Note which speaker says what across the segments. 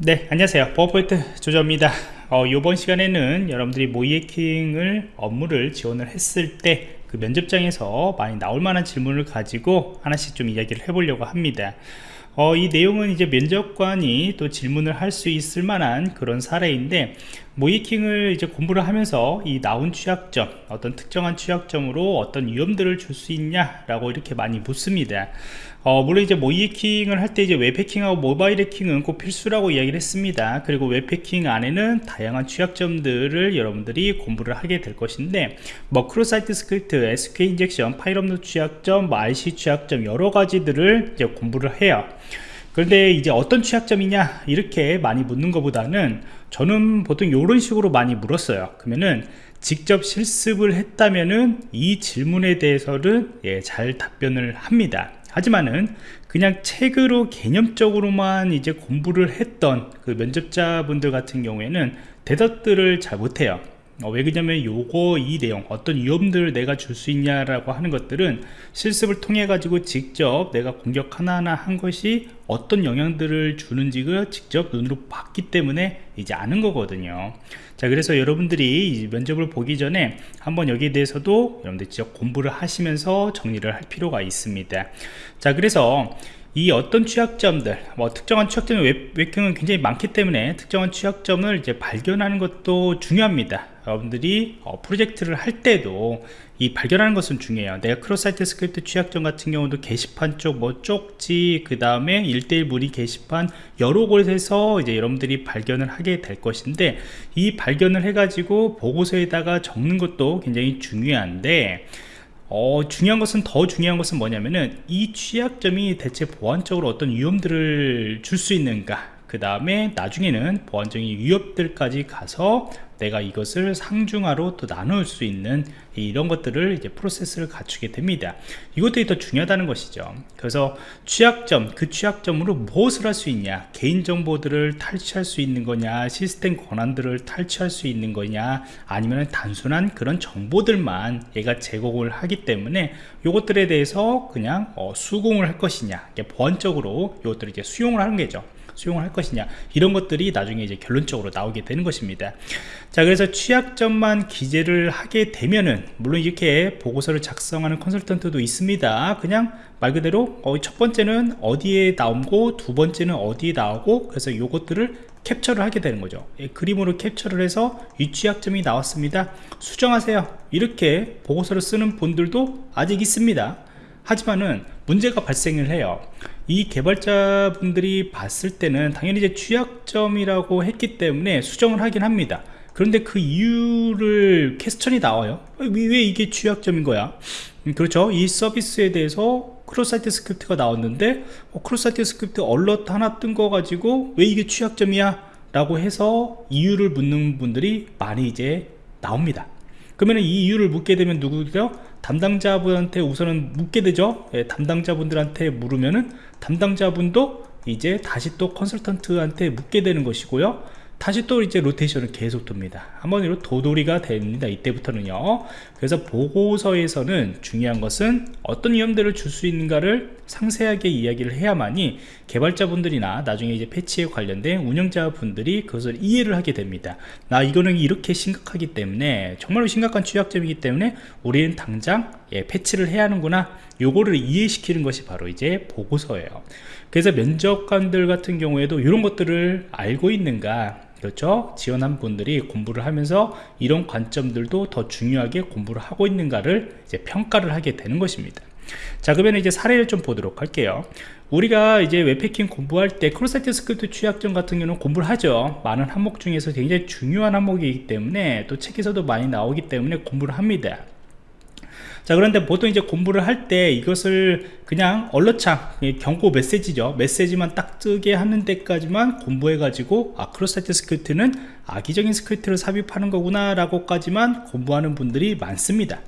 Speaker 1: 네 안녕하세요. 버퍼포인트 조조입니다. 어, 이번 시간에는 여러분들이 모이에킹을 업무를 지원을 했을 때 그 면접장에서 많이 나올 만한 질문을 가지고 하나씩 좀 이야기를 해보려고 합니다. 어, 이 내용은 이제 면접관이 또 질문을 할 수 있을 만한 그런 사례인데 모이킹을 이제 공부를 하면서 이 나온 취약점 어떤 특정한 취약점으로 어떤 위험들을 줄 수 있냐 라고 이렇게 많이 묻습니다. 어, 물론 이제 모의해킹을 할 때 이제 웹해킹하고 모바일 해킹은 꼭 필수라고 이야기를 했습니다. 그리고 웹해킹 안에는 다양한 취약점들을 여러분들이 공부를 하게 될 것인데 뭐 cross-site script, SQL injection, 파일 업로드 취약점, 뭐 RCE 취약점 여러 가지들을 이제 공부를 해요 그런데 이제 어떤 취약점이냐 이렇게 많이 묻는 것보다는 저는 보통 이런 식으로 많이 물었어요. 그러면은 직접 실습을 했다면은 이 질문에 대해서는 예, 잘 답변을 합니다. 하지만은 그냥 책으로 개념적으로만 이제 공부를 했던 그 면접자분들 같은 경우에는 대답들을 잘 못해요 어, 왜 그러냐면 요거 이 내용 어떤 위험들을 내가 줄 수 있냐라고 하는 것들은 실습을 통해 가지고 직접 내가 공격 하나하나 한 것이 어떤 영향들을 주는지를 직접 눈으로 봤기 때문에 이제 아는 거거든요. 자 그래서 여러분들이 면접을 보기 전에 한번 여기에 대해서도 여러분들 직접 공부를 하시면서 정리를 할 필요가 있습니다. 자 그래서 이 어떤 취약점들 뭐 특정한 취약점의 웹, 웹해킹은 굉장히 많기 때문에 특정한 취약점을 이제 발견하는 것도 중요합니다 여러분들이 어, 프로젝트를 할 때도 이 발견하는 것은 중요해요. 내가 cross-site script 취약점 같은 경우도 게시판 쪽 뭐 쪽지 그 다음에 1대1 문의 게시판 여러 곳에서 이제 여러분들이 발견을 하게 될 것인데 이 발견을 해 가지고 보고서에다가 적는 것도 굉장히 중요한데 어, 중요한 것은 더 중요한 것은 뭐냐면은 이 취약점이 대체 보안적으로 어떤 위험들을 줄 수 있는가 그 다음에 나중에는 보안적인 위협들까지 가서 내가 이것을 상중하로 또 나눌 수 있는 이런 것들을 이제 프로세스를 갖추게 됩니다. 이것들이 더 중요하다는 것이죠. 그래서 취약점 그 취약점으로 무엇을 할 수 있냐? 개인정보들을 탈취할 수 있는 거냐? 시스템 권한들을 탈취할 수 있는 거냐? 아니면 단순한 그런 정보들만 얘가 제공을 하기 때문에 이것들에 대해서 그냥 어, 수긍을 할 것이냐? 보안적으로 이것들을 이제 수용을 하는 거죠 수용을 할 것이냐. 이런 것들이 나중에 이제 결론적으로 나오게 되는 것입니다. 자 그래서 취약점만 기재를 하게 되면은 물론 이렇게 보고서를 작성하는 컨설턴트도 있습니다. 그냥 말 그대로 어, 첫 번째는 어디에 나오고 두 번째는 어디에 나오고 그래서 요것들을 캡처를 하게 되는 거죠. 예, 그림으로 캡처를 해서 이 취약점이 나왔습니다. 수정하세요. 이렇게 보고서를 쓰는 분들도 아직 있습니다 하지만은 문제가 발생을 해요. 이 개발자분들이 봤을 때는 당연히 이제 취약점이라고 했기 때문에 수정을 하긴 합니다. 그런데 그 이유를 question이 나와요. 왜 이게 취약점인 거야? 음, 그렇죠. 이 서비스에 대해서 cross-site script가 나왔는데 어, cross-site script alert 하나 뜬 거 가지고 왜 이게 취약점이야? 라고 해서 이유를 묻는 분들이 많이 이제 나옵니다. 그러면 이 이유를 묻게 되면 누구죠? 담당자분한테 우선은 묻게 되죠? 예, 담당자분들한테 물으면은 담당자분도 이제 다시 또 컨설턴트한테 묻게 되는 것이고요 다시 또 이제 로테이션을 계속 돕니다. 한번 이로 도돌이가 됩니다. 이때부터는요. 그래서 보고서에서는 중요한 것은 어떤 위험들을 줄 수 있는가를 상세하게 이야기를 해야만이 개발자분들이나 나중에 이제 패치에 관련된 운영자분들이 그것을 이해를 하게 됩니다. 나 이거는 이렇게 심각하기 때문에 정말로 심각한 취약점이기 때문에 우리는 당장 예, 패치를 해야 하는구나. 요거를 이해시키는 것이 바로 이제 보고서예요. 그래서 면접관들 같은 경우에도 이런 것들을 알고 있는가 그렇죠? 지원한 분들이 공부를 하면서 이런 관점들도 더 중요하게 공부를 하고 있는가를 이제 평가를 하게 되는 것입니다. 자 그러면 이제 사례를 좀 보도록 할게요. 우리가 이제 웹해킹 공부할 때 cross-site script 취약점 같은 경우는 공부를 하죠. 많은 항목 중에서 굉장히 중요한 항목이기 때문에 또 책에서도 많이 나오기 때문에 공부를 합니다 자 그런데 보통 이제 공부를 할 때 이것을 그냥 alert창 경고 메시지죠. 메시지만 딱 뜨게 하는 데까지만 공부해 가지고 아 cross-site script는 악의적인 스크립트를 삽입하는 거구나 라고까지만 공부하는 분들이 많습니다.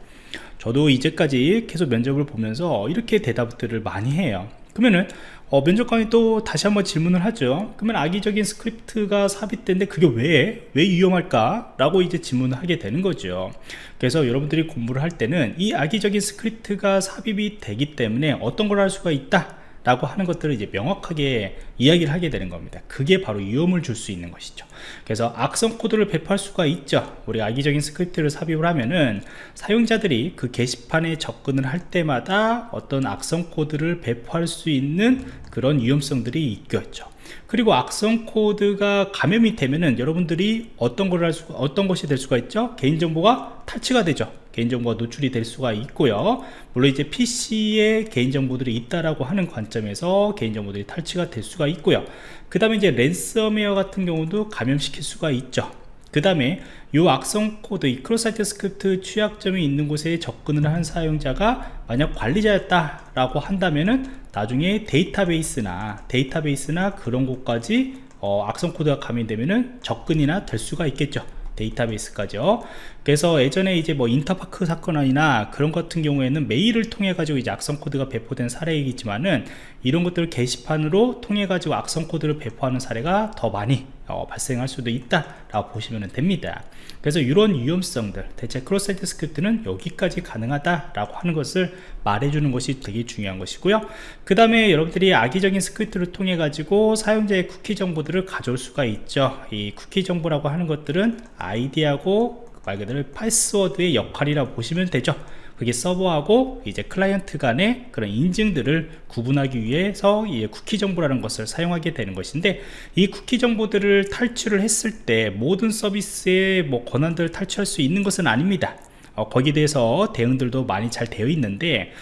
Speaker 1: 저도 이제까지 계속 면접을 보면서 이렇게 대답들을 많이 해요. 그러면은 어, 면접관이 또 다시 한번 질문을 하죠 그러면 악의적인 스크립트가 삽입된데 그게 왜, 왜 위험할까? 라고 이제 질문을 하게 되는 거죠 그래서 여러분들이 공부를 할 때는 이 악의적인 스크립트가 삽입이 되기 때문에 어떤 걸 할 수가 있다 라고 하는 것들을 이제 명확하게 이야기를 하게 되는 겁니다. 그게 바로 위험을 줄 수 있는 것이죠. 그래서 악성 코드를 배포할 수가 있죠. 우리 악의적인 스크립트를 삽입을 하면은 사용자들이 그 게시판에 접근을 할 때마다 어떤 악성 코드를 배포할 수 있는 그런 위험성들이 있겠죠 그리고 악성 코드가 감염이 되면은 여러분들이 어떤 걸 할 수가 어떤 것이 될 수가 있죠? 개인정보가 탈취가 되죠. 개인정보가 노출이 될 수가 있고요. 물론 이제 PC에 개인정보들이 있다라고 하는 관점에서 개인정보들이 탈취가 될 수가 있고요. 그 다음에 이제 랜섬웨어 같은 경우도 감염시킬 수가 있죠. 그 다음에 이 악성 코드, 이 cross-site script 취약점이 있는 곳에 접근을 한 사용자가 만약 관리자였다 라고 한다면은 나중에 데이터베이스나 데이터베이스나 그런 곳까지 어, 악성 코드가 감염되면은 접근이나 될 수가 있겠죠. 데이터베이스까지요. 그래서 예전에 이제 뭐 인터파크 사건이나 그런 같은 경우에는 메일을 통해 가지고 이제 악성 코드가 배포된 사례이겠지만은 이런 것들을 게시판으로 통해 가지고 악성 코드를 배포하는 사례가 더 많이 어, 발생할 수도 있다 라고 보시면 됩니다. 그래서 이런 위험성들 대체 cross-site script는 여기까지 가능하다 라고 하는 것을 말해주는 것이 되게 중요한 것이고요. 그 다음에 여러분들이 악의적인 스크립트를 통해 가지고 사용자의 쿠키 정보들을 가져올 수가 있죠. 이 쿠키 정보라고 하는 것들은 아이디하고 말 그대로 패스워드의 역할이라고 보시면 되죠 그게 서버하고 이제 클라이언트 간의 그런 인증들을 구분하기 위해서 이 쿠키 정보라는 것을 사용하게 되는 것인데 이 쿠키 정보들을 탈출을 했을 때 모든 서비스의 뭐 권한들을 탈취할 수 있는 것은 아닙니다. 어, 거기에 대해서 대응들도 많이 잘 되어 있는데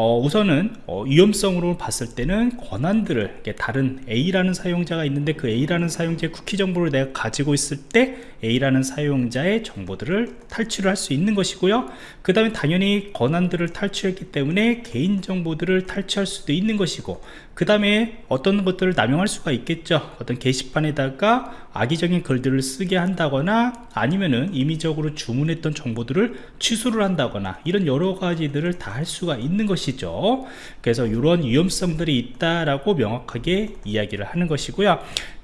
Speaker 1: 어, 우선은 어, 위험성으로 봤을 때는 권한들을 다른 A라는 사용자가 있는데 그 A라는 사용자의 쿠키 정보를 내가 가지고 있을 때 A라는 사용자의 정보들을 탈취를 할 수 있는 것이고요. 그 다음에 당연히 권한들을 탈취했기 때문에 개인정보들을 탈취할 수도 있는 것이고 그 다음에 어떤 것들을 남용할 수가 있겠죠. 어떤 게시판에다가 악의적인 글들을 쓰게 한다거나 아니면은 임의적으로 주문했던 정보들을 취소를 한다거나 이런 여러 가지들을 다 할 수가 있는 것이 죠? 그래서 이런 위험성들이 있다라고 명확하게 이야기를 하는 것이고요.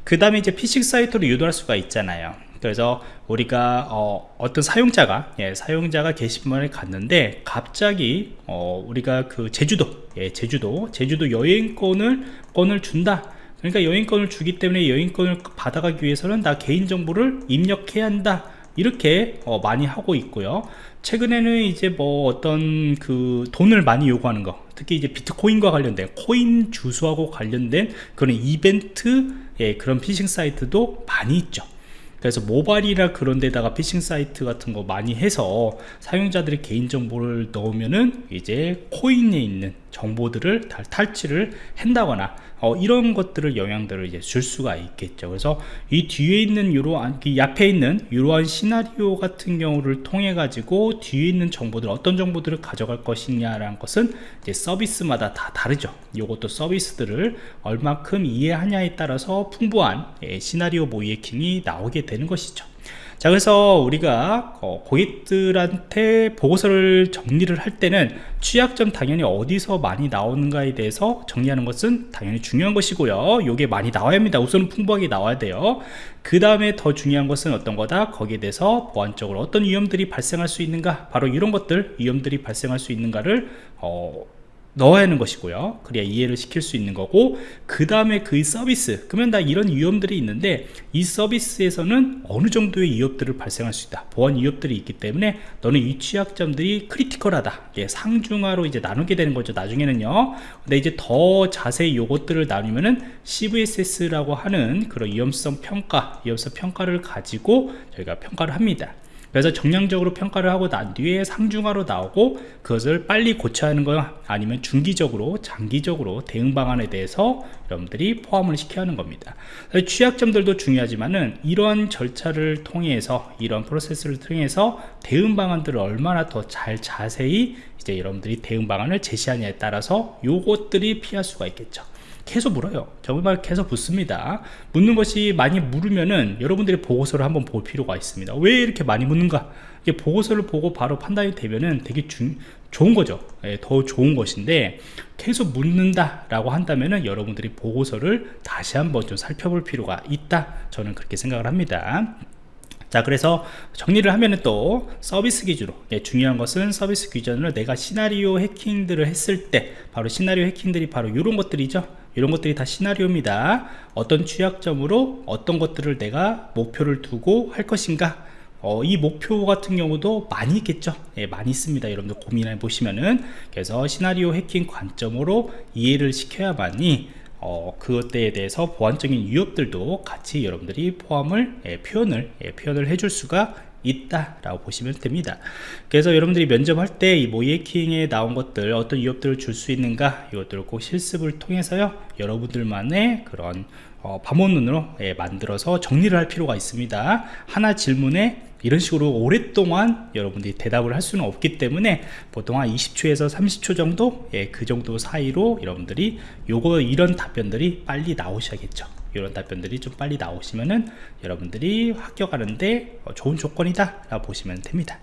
Speaker 1: 그 다음에 이제 피싱 사이트로 유도할 수가 있잖아요. 그래서 우리가 어, 떤 사용자가 예, 사용자가 게시판에 갔는데 갑자기 어, 우리가 그 제주도 예, 제주도 제주도 여행권을 권을 준다. 그러니까 여행권을 주기 때문에 여행권을 받아가기 위해서는 나 개인정보를 입력해야 한다 이렇게 어, 많이 하고 있고요. 최근에는 이제 뭐 어떤 그 돈을 많이 요구하는 거 특히 이제 비트코인과 관련된 코인 주소하고 관련된 그런 이벤트 예, 그런 피싱 사이트도 많이 있죠. 그래서 모바일이나 그런 데다가 피싱 사이트 같은 거 많이 해서 사용자들의 개인정보를 넣으면은 이제 코인에 있는 정보들을 탈취를 한다거나 어, 이런 것들을 영향들을 이제 줄 수가 있겠죠. 그래서 이 뒤에 있는 이러한 이 앞에 있는 이러한 시나리오 같은 경우를 통해 가지고 뒤에 있는 정보들 어떤 정보들을 가져갈 것이냐라는 것은 이제 서비스마다 다 다르죠. 이것도 서비스들을 얼마큼 이해하냐에 따라서 풍부한 예, 시나리오 모이에킹이 나오게 되는 것이죠 자 그래서 우리가 어, 고객들한테 보고서를 정리를 할 때는 취약점 당연히 어디서 많이 나오는가에 대해서 정리하는 것은 당연히 중요한 것이고요. 요게 많이 나와야 합니다. 우선은 풍부하게 나와야 돼요. 그 다음에 더 중요한 것은 어떤 거다? 거기에 대해서 보안적으로 어떤 위험들이 발생할 수 있는가? 바로 이런 것들 위험들이 발생할 수 있는가를 어, 넣어야 하는 것이고요. 그래야 이해를 시킬 수 있는 거고 그 다음에 그 서비스. 그러면 다 이런 위험들이 있는데 이 서비스에서는 어느 정도의 위협들을 발생할 수 있다. 보안 위협들이 있기 때문에 너는 이 취약점들이 크리티컬하다. 예, 상중하로 이제 나누게 되는 거죠 나중에는요. 근데 이제 더 자세히 요것들을 나누면은 CVSS라고 하는 그런 위험성 평가 위험성 평가를 가지고 저희가 평가를 합니다 그래서 정량적으로 평가를 하고 난 뒤에 상중하로 나오고 그것을 빨리 고쳐야 하는 거야 아니면 중기적으로 장기적으로 대응 방안에 대해서 여러분들이 포함을 시켜야 하는 겁니다. 취약점들도 중요하지만은 이러한 절차를 통해서 이런 프로세스를 통해서 대응 방안들을 얼마나 더 잘 자세히 이제 여러분들이 대응 방안을 제시하냐에 따라서 요것들이 피할 수가 있겠죠 계속 물어요. 정말 계속 묻습니다. 묻는 것이 많이 물으면은 여러분들이 보고서를 한번 볼 필요가 있습니다. 왜 이렇게 많이 묻는가? 이게 보고서를 보고 바로 판단이 되면은 되게 중, 좋은 거죠. 예, 더 좋은 것인데 계속 묻는다 라고 한다면은 여러분들이 보고서를 다시 한번 좀 살펴볼 필요가 있다. 저는 그렇게 생각을 합니다. 자 그래서 정리를 하면은 또 서비스 기준으로 예, 중요한 것은 서비스 기준으로 내가 시나리오 해킹들을 했을 때 바로 시나리오 해킹들이 바로 이런 것들이죠 이런 것들이 다 시나리오입니다. 어떤 취약점으로 어떤 것들을 내가 목표를 두고 할 것인가? 어, 이 목표 같은 경우도 많이 있겠죠. 예, 많이 있습니다. 여러분들 고민해 보시면은. 그래서 시나리오 해킹 관점으로 이해를 시켜야만이 어, 그것에 대해서 보안적인 위협들도 같이 여러분들이 포함을 예, 표현을 예, 표현을 해줄 수가 있다라고 보시면 됩니다. 그래서 여러분들이 면접할 때 이 모이에킹에 나온 것들 어떤 위협들을 줄 수 있는가 이것들을 꼭 실습을 통해서요 여러분들만의 그런 어, 밤원눈으로 예, 만들어서 정리를 할 필요가 있습니다. 하나 질문에 이런 식으로 오랫동안 여러분들이 대답을 할 수는 없기 때문에 보통 한 20초에서 30초 정도 예, 그 정도 사이로 여러분들이 요거 이런 답변들이 빨리 나오셔야겠죠 이런 답변들이 좀 빨리 나오시면은 여러분들이 합격하는데 어, 좋은 조건이다 라고 보시면 됩니다